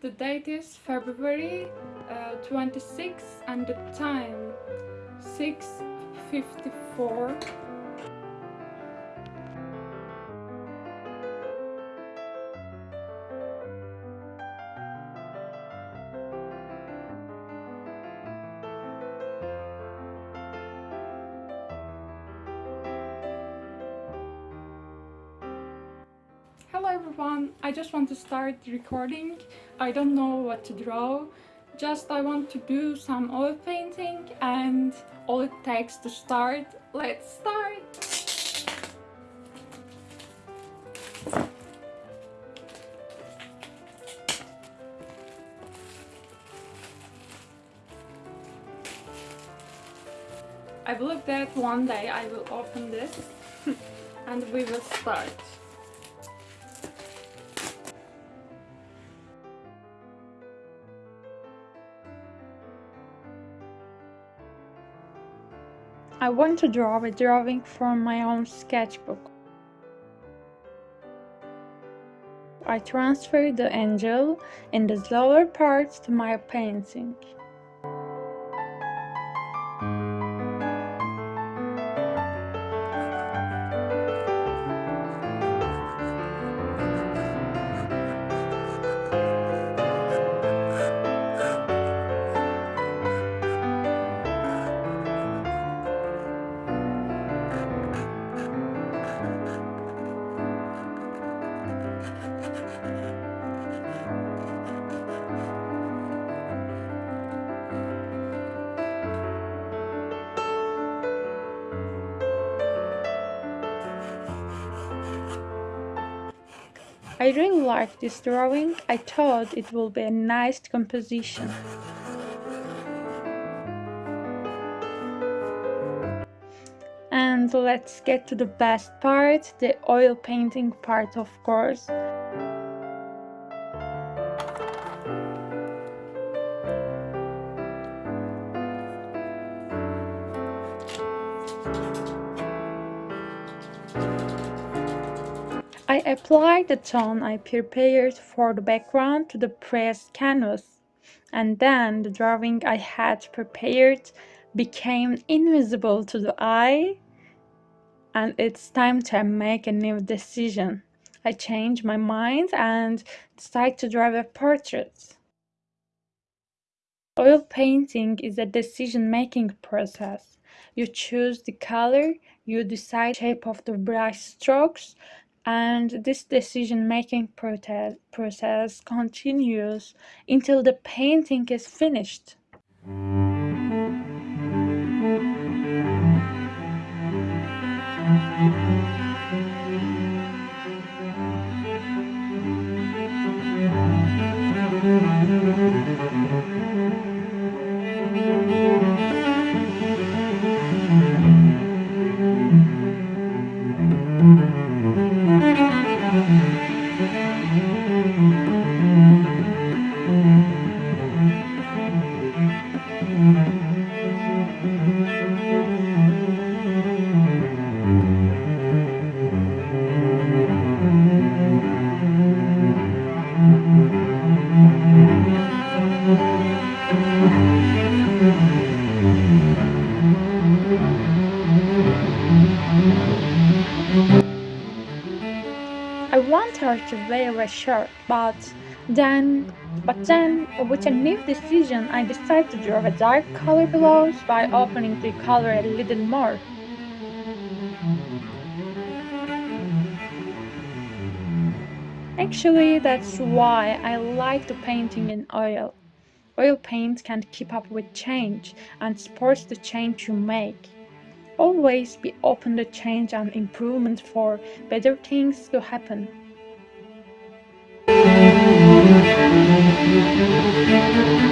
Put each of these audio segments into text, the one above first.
the date is February uh, 26 and the time 6.54 Everyone, I just want to start recording. I don't know what to draw. Just I want to do some oil painting and all it takes to start. Let's start! I believe that one day I will open this and we will start. I want to draw a drawing from my own sketchbook. I transfer the angel in the lower parts to my painting. I really like this drawing. I thought it will be a nice composition. And let's get to the best part, the oil painting part of course. I applied the tone I prepared for the background to the pressed canvas, and then the drawing I had prepared became invisible to the eye, and it's time to make a new decision. I changed my mind and decided to draw a portrait. Oil painting is a decision-making process. You choose the color, you decide shape of the brush strokes, and this decision-making process continues until the painting is finished. Wear a shirt, but then, but then, with a new decision, I decided to draw a dark color below by opening the color a little more. Actually, that's why I like the painting in oil. Oil paint can keep up with change and supports the change you make. Always be open to change and improvement for better things to happen. Thank you.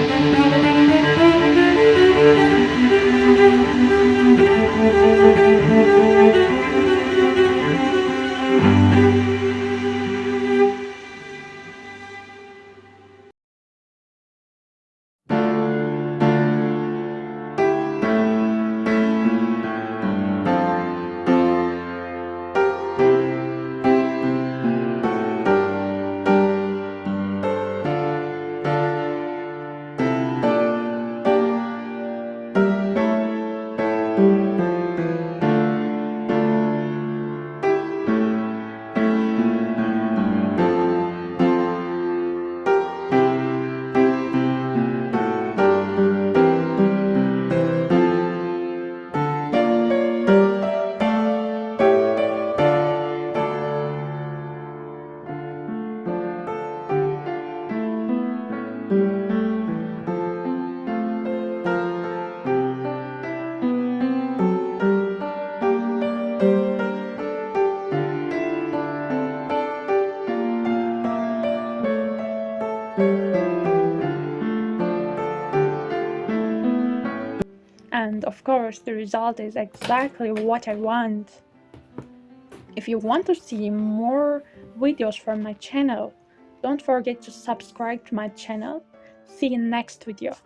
And of course, the result is exactly what I want. If you want to see more videos from my channel, don't forget to subscribe to my channel. See you next video.